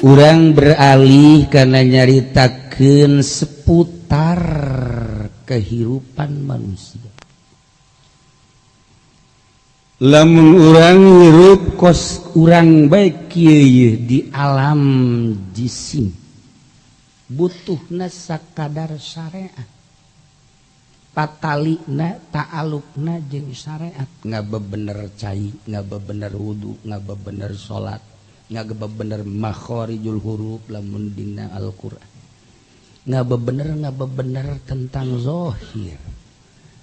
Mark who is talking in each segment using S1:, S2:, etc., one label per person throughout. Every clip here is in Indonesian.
S1: kurang beralih karena nyaritakan seputar kehidupan manusia le mengrangruf kos kurangrang baik di alam jisi butuh nas kadar sytaliluk syt bener cair nga bener wudhu nga be bener salat ngaga bener mahari juul huruf lamundina Alquran nga bener nga be beneranghohir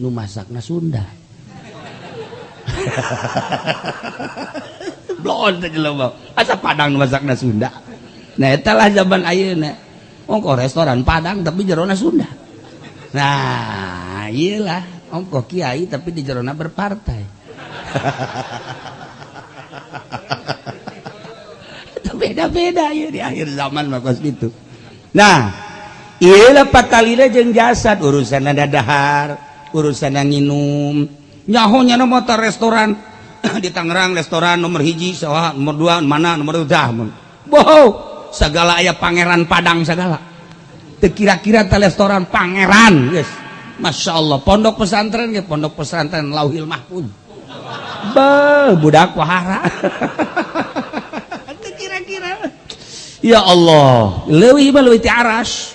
S1: nu masakna Sunda blon teh jelema asa padang nu masakna Sunda nah eta lah zaman ayeuna ongko restoran padang tapi jerona Sunda nah iyalah ongko kiai tapi di jerona berpartai Itu beda-beda ya di akhir zaman makas gitu nah ialah patalina jeng jasad urusan ada dahar minum nyahunya no motor restoran di Tangerang restoran nomor hijji so nomorang mana nomor segala aya Pangeran Pang segala kira-kira tele restoran Pangeran Yes Masya Allah pondok pesantren ya pondok pesasntren Lau Mahdak kira-kira ya Allah Lewi aras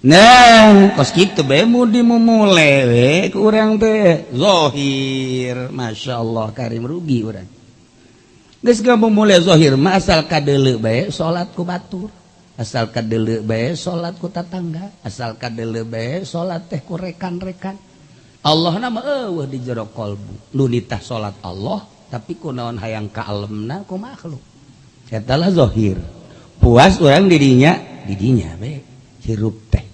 S1: neng koskiwe kurang tehhir Masya Allah Karim rugial salatku batur asal salattangga asal ka salat tehku rekan-rekan Allah nama di jero Lutah salat Allah tapi ku naon hayang kealmnaku makhluk katalahhir puas orang dirinya didinya sirup teh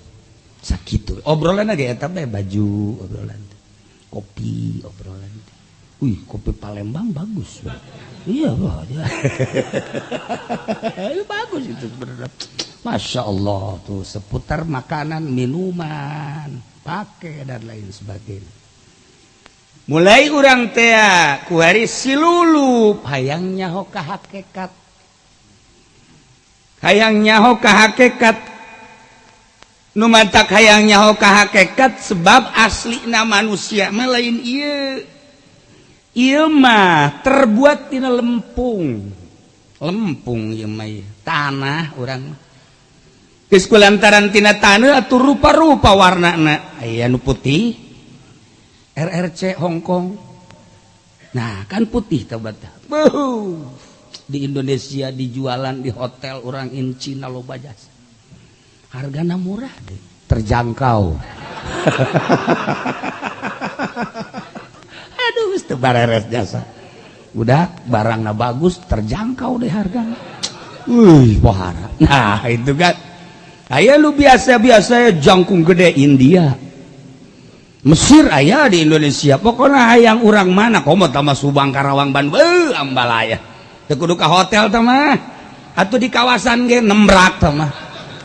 S1: sakit obrolan aja ya baju obrolan kopi obrolan wih kopi Palembang bagus bro. iya wah iya, bagus itu sebenarnya masya Allah tuh seputar makanan minuman pakai dan lain sebagainya mulai orang tea kuhari silulu hayangnya hoka hakikat, hayangnya hoka hakikat tak ayaangnyakahhakekat sebab asli nama manusia melain Imah terbuat Ti lempung lempung tanah orang piskula tarantina tanatur rupa-rupa warna putih RRC Hongkong Nah kan putih di Indonesia dijualan di hotel orang In Cina Lobajasa hargana murah deh. terjangkau aduh itu bareres jasa udah barangnya bagus terjangkau deh harganya Wih, pohara. Nah, itu kan. Ayah lu biasa-biasa ya, jangkung gede India. Mesir ayah di Indonesia. Pokoknya hayang orang mana. mau tambah Subang, Karawang, Bandung. ambalaya. Tekudu ke hotel sama. Atau di kawasan ge nembrak sama.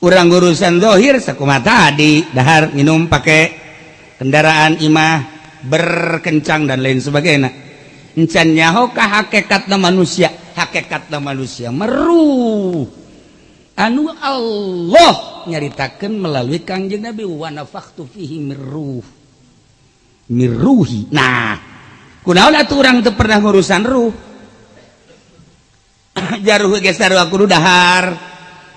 S1: urang urusan dohir sakuma tadi dahar minum pakai kendaraan imah berkencang dan lain sebagainya encan nyaho kah hakikatna manusia hakikatna manusia meru anu Allah nyaritakan melalui kanjeng Nabi wa nafaktu fihi meru, miruhi nah kunaon atuh orang teu pernah urusan ruh jaruh geus aku dahar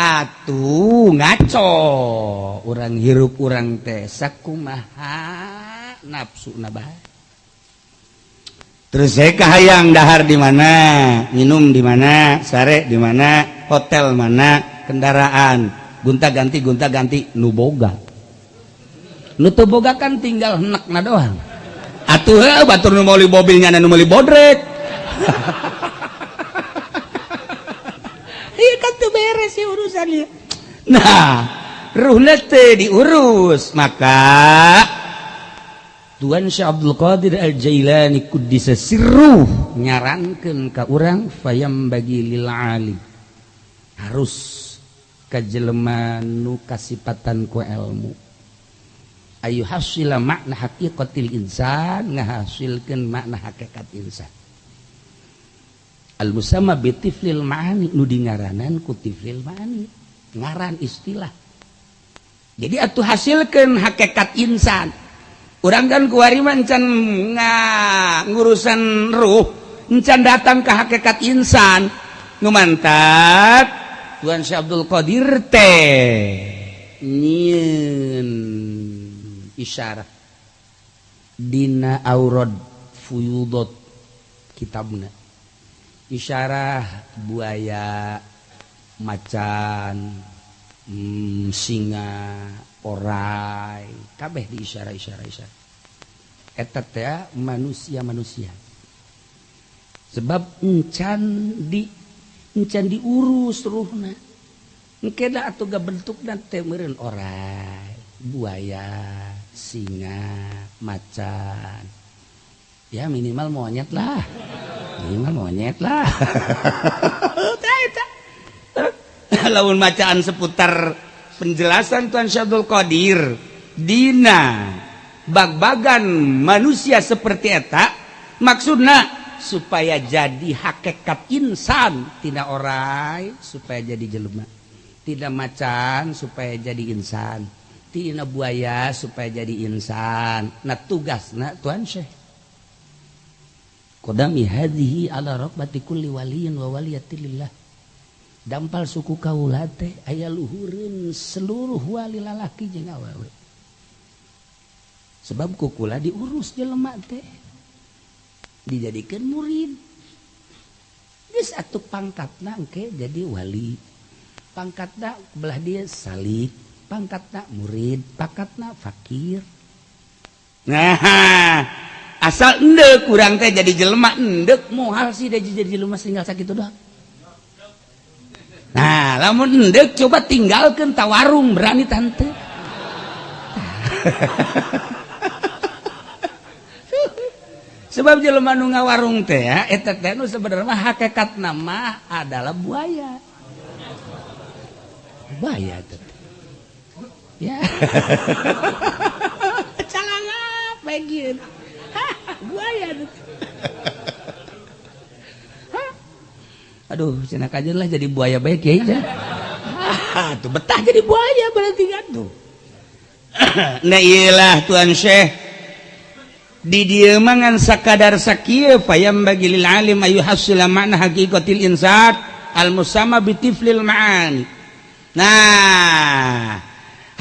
S1: atuh ngaco orang hirup kurang Tkumaha nafsu na Terka hayang dahar di mana minum dimana sare dimana hotel mana kendaraan gunta-ganti Gunta ganti nuboga nutuboga kan tinggal enak na doang atuhlah batur nuli mobilnya boddret hahaha diurus makaan Abdulut dis nyaran kau uam bagila Ali harus kejelemanu kasihpatan ku elmu Ayu haslah makna hakitil Inza ngahasilkan makna hakekat Insya al musamma tiflil ma'ani nu dingaranan ku tiflil ma'ani ngaran istilah jadi atuh hasilkan hakikat insan orang kan kuari mancan ngurusan ruh encan datang ke hakikat insan mantat Tuan Syekh Abdul Qadir teh nyin isyarat dina aurad fuyudot kitabna isyarah buaya macan mm, singa ora kabeh diyayais manusiausia sebab can di di urus atau bentuk dan tem orang buaya singa macan ya minimal monyet lah minimal monyet lah lawan bacaan seputar penjelasan Tuhan Syabdul Qadir Dina bagbagan manusia seperti etak maksudnya supaya jadi hakikat insan tidak orai supaya jadi jelema tidak macan supaya jadi insan tidak buaya supaya jadi insan nah tugas nah Tuhan Syekh our Ko hadhi Allahwali dampal suku aya luhurin seluruh wali lalaki jewal Hai sebab kuku diurus di lemak dijadikan murid pangkat nake jadi wali pangkat taklah dia salih pangkat tak muridpangkat na fakir ngaha asal endek kurang teh jadi jelema endek hal sih jadi jadi jelema tinggal sakit doang nah lamun endek coba tinggalkan tawarung berani tante sebab jelema nu warung teh ya eta teh nu sebenarnya hakikat nama adalah buaya buaya teh ya calangap begitu Buaya, aduh cenak aja lah jadi buaya baik ya aja ah, tuh betah jadi buaya berarti kan tuh nah iyalah tuan syekh di dia mangan sakadar sakia fayam bagi lil alim ayu hasil makna hakikatil insat al musama bitiflil ma'an nah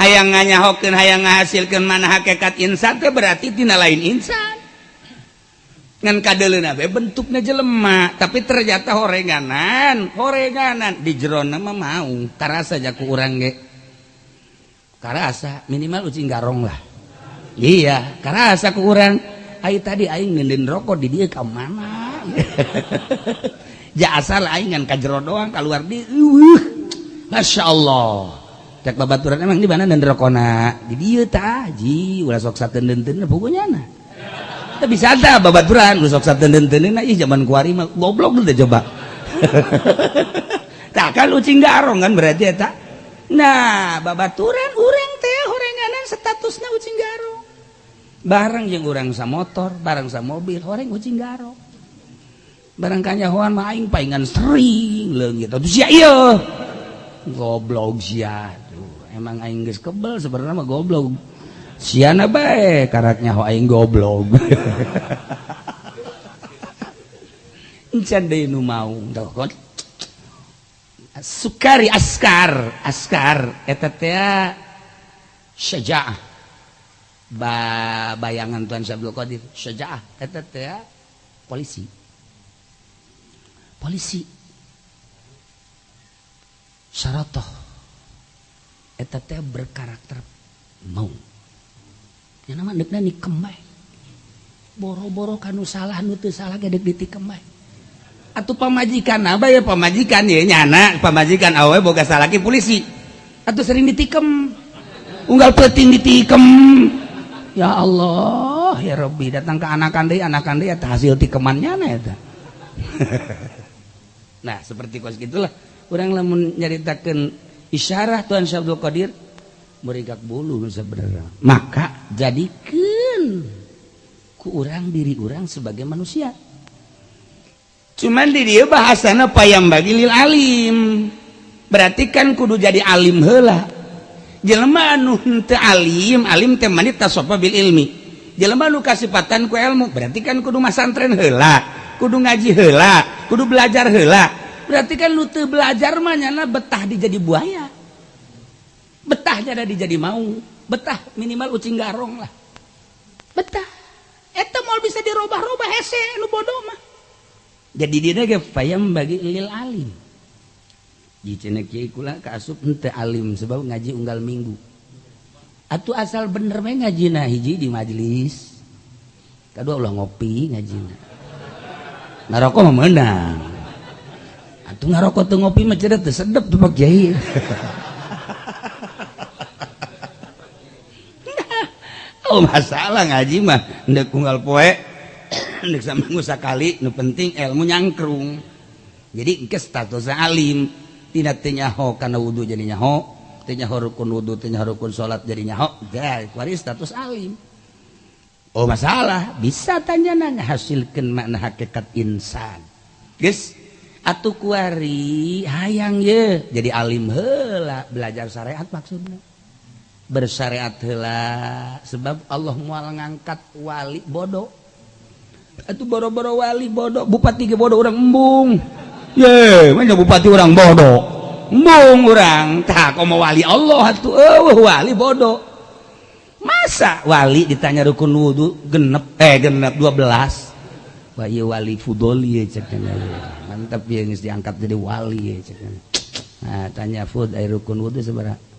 S1: hayang nganyahokin hayang ngahasilkan mana hakikat insat berarti tina lain insan ka bentuknya jelemak tapi ternyata hore ganan hore ganan di jero nama mau jaku minimal ucing garong lah Iya karena aku kurang tadiing rokok di dia mana ja lainan ka jero doang kalau keluar Masya Allahbaturan emang di mana dan rokona taji so bunya tapi bisa ada babat beran rusok saten dan tenen nah, zaman kuari mah goblok udah coba tak kan ucing garong kan berarti ya tak nah babaturan ureng teh horenganan statusnya ucing garong barang yang orang sama motor barang sama mobil horeng ucing garong barang kanya hoan mah aing paingan sering gitu terus ya iya goblok sia emang aing geus kebel sebenarnya mah goblok Siana baik karaknya aing goblok. Encan deui nu mau Sukari askar, askar eta teh ya, syaja'ah. Ba bayangan Tuan Syabdul Qadir syaja'ah eta teh ya, polisi. Polisi. Syaratoh. Eta teh berkarakter mau Ya, boro-boro kanu salah nutu salah gedektik kemai. atau pemajikan apa ya pemajikan ya nyana pemajikan awe boga salah polisi atau sering ditikem unggal peting ditikem ya Allah ya Rabbi datang ke anak andai anak andai ya hasil tikemannya nah ya nah seperti kos gitulah orang lamun nyaritakan isyarah Tuhan Syabdul Qadir merigak bulu sebenarnya maka jadikan ku orang diri orang sebagai manusia cuman di dia bahasana payam bagi lil alim berarti kan kudu jadi alim hela jelema anu te alim alim teh manit tasopa bil ilmi Jelma anu kasipatan ku ilmu berarti kan kudu masantren hela kudu ngaji hela kudu belajar hela berarti kan lu te belajar mah betah dijadi buaya karena tadi jadi mau betah minimal ucing garong lah betah itu mau bisa dirubah-rubahdo jadi bagi Ali Ali se ngaji unggal minggu Atuh asal bener ngaji na hiji di majelis ka Allah ngopi ngajiokoanguh ngarok tuh ngopi mac sedep haha Oh, masalah ngajimah nda kual po meng kali penting ilmu nyankung jadi ke status Alilimtinanya karena wudhu jadinya w salat jadinya Oh masalah bisa tanya hasilkan makna hakekat Insan atuhari hayang ye jadi Alim hela belajar syariahat maksudnya bersyariat hela sebab Allah mual ngangkat wali bodoh itu boro-boro wali bodoh bupati ke bodoh orang embung ye mana bupati orang bodoh embung orang tak kau mau wali Allah tuh oh, wali bodoh masa wali ditanya rukun wudhu genep eh genep 12 wah iya wali fudoli ya ceknya mantap ya diangkat jadi wali ya ceknya nah tanya fud air eh, rukun wudhu seberapa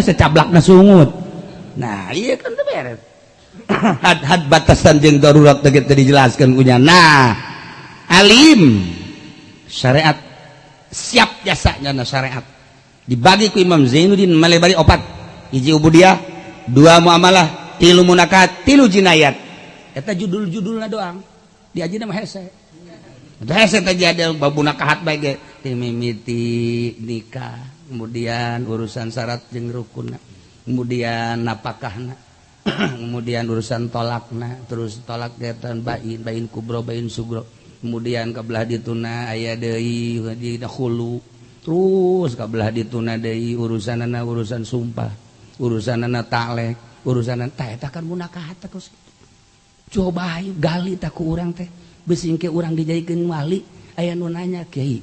S1: secablak na sungut nah iya kan beres had-had batasan jeung darurat teh teu gitu dijelaskeun kunya nah alim syariat siap jasanya na syariat dibagi ku Imam Zainuddin melebari opat hiji ubudiah dua muamalah tilu munakat tilu jinayat itu judul-judulna judul doang di aja nama hese hese tadi ada babu nakahat baik timimiti nikah kemudian urusan syarat jeng ru kemudian napakkah kemudian urusan tolakna terus tolakatan baik kubroba Suro kemudian kebelah dituna aya Dehiji dahulu terus kabelah dituna Dehi urusan urusan sumpah urusan urusan cobagali tak orang teh besin ke orang dijaikinwali ayaah nunnya Ky